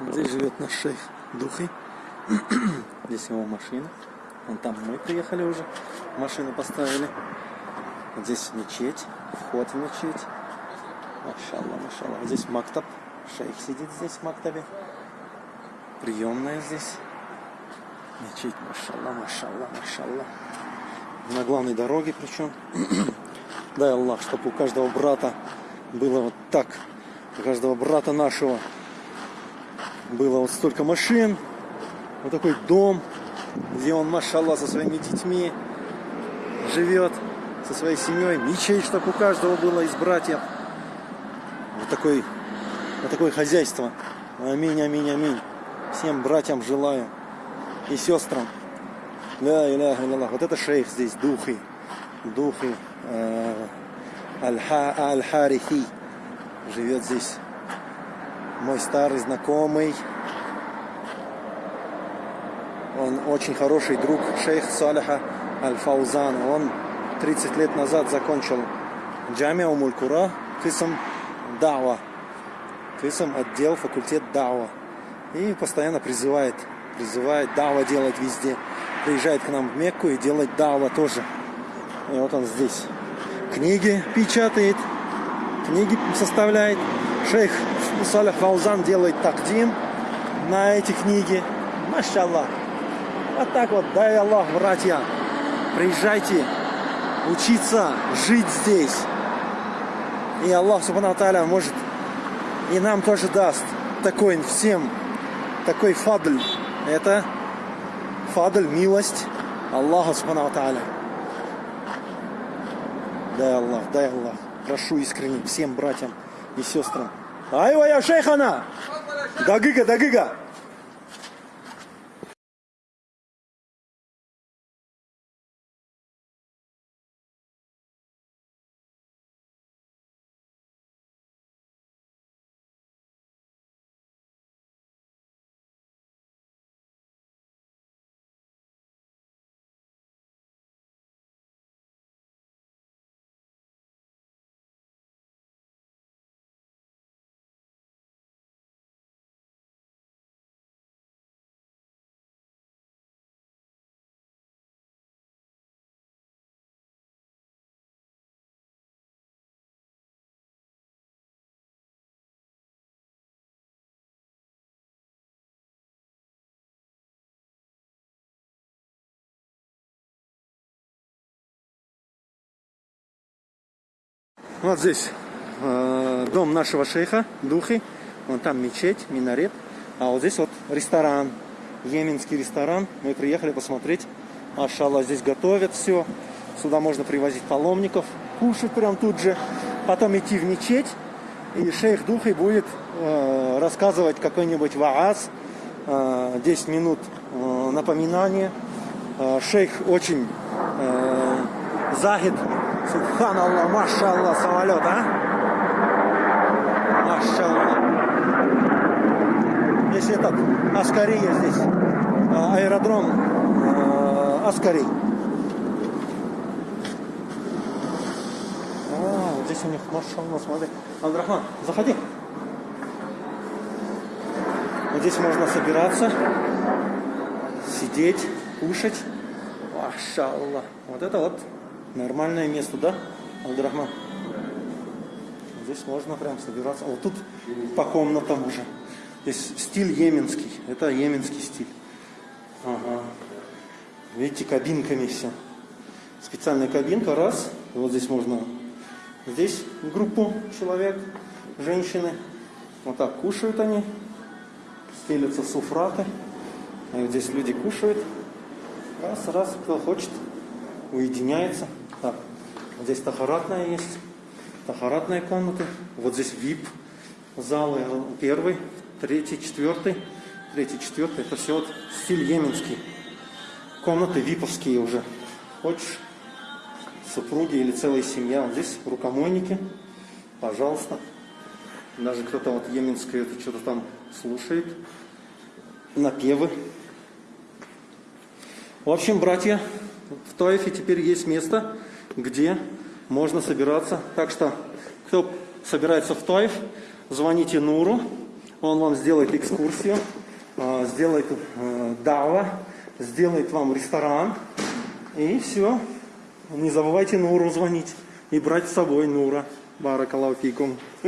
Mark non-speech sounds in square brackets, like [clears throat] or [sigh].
Здесь живет наш шейх Духой. [clears throat] Здесь его машина. Вон там мы приехали уже. Машину поставили. Здесь мечеть. Вход в мечеть. Машалла, машалла. Здесь мактаб. Шейх сидит здесь в мактабе. Приемная здесь. Мечеть, машалла, машалла, машалла. На главной дороге причем. [clears throat] Дай Аллах, чтобы у каждого брата было вот так. У каждого брата нашего было вот столько машин. Вот такой дом, где он, машалла, со своими детьми живет, со своей семьей. Мечеть, чтобы у каждого было из братьев. Вот такой, вот такое хозяйство. Аминь, аминь, аминь. Всем братьям желаю и сестрам. Ля иляха илlallah. Вот это шейх здесь, духи. Духи. Э, Аль-Харихи. Живет здесь мой старый знакомый. Он очень хороший друг шейх Салиха Аль-Фаузана. Он 30 лет назад закончил Джамиа Умулькура, кисам Дава. Кисам отдел, факультет Дава. И постоянно призывает, призывает Дава делать везде. Приезжает к нам в Мекку и делает Дава тоже. И вот он здесь. Книги печатает, книги составляет. Шейх Салях Фаузан делает такдим на эти книги. Машаллах. Вот так вот, дай Аллах, братья. Приезжайте учиться, жить здесь. И Аллах Субхану Тааля может и нам тоже даст такой всем, такой фадль. Это фадль, милость Аллаха Субхану Тааля. Дай Аллах, дай Аллах. Прошу искренне всем братьям и сестрам. Айва я шейхана! Дагыга, дагыга! Вот здесь э, дом нашего шейха, Духи. Вон там мечеть, минарет. А вот здесь вот ресторан, йеменский ресторан. Мы приехали посмотреть. Машалла, здесь готовят все. Сюда можно привозить паломников, кушать прям тут же. Потом идти в мечеть. И шейх Духи будет э, рассказывать какой-нибудь вааз. Э, 10 минут э, напоминания. Э, шейх очень э, захид Субханаллах, машаллах, самолет, а? Машаллах. Здесь этот, Аскария здесь, а, аэродром э, Аскари. А, здесь у них, машаллах, смотри. Андрахман, заходи. Вот здесь можно собираться, сидеть, кушать. Машаллах. Вот это вот Нормальное место, да, Абдурахман? Здесь можно прям собираться. Вот тут по комнатам уже. Здесь стиль йеменский. Это йеменский стиль. Ага. Видите, кабинками все. Специальная кабинка, раз. И вот здесь можно... Здесь группу человек, женщины. Вот так кушают они. Стелятся суфраты. И вот здесь люди кушают. Раз, раз, кто хочет, уединяется. Здесь тахаратная есть. Тахаратная комната. Вот здесь VIP залы. Первый, третий, четвертый. Третий, четвертый. Это все вот стиль йеменский. Комнаты виповские уже. Хочешь супруги или целая семья. Вот здесь рукомойники. Пожалуйста. Даже кто-то вот йеменское это что-то там слушает. Напевы. В общем, братья, в Таифе теперь есть место, где можно собираться. Так что, кто собирается в Таиф, звоните Нуру. Он вам сделает экскурсию, а, сделает э, дава, сделает вам ресторан. И все. Не забывайте Нуру звонить и брать с собой Нура. Баракалафикум. [laughs]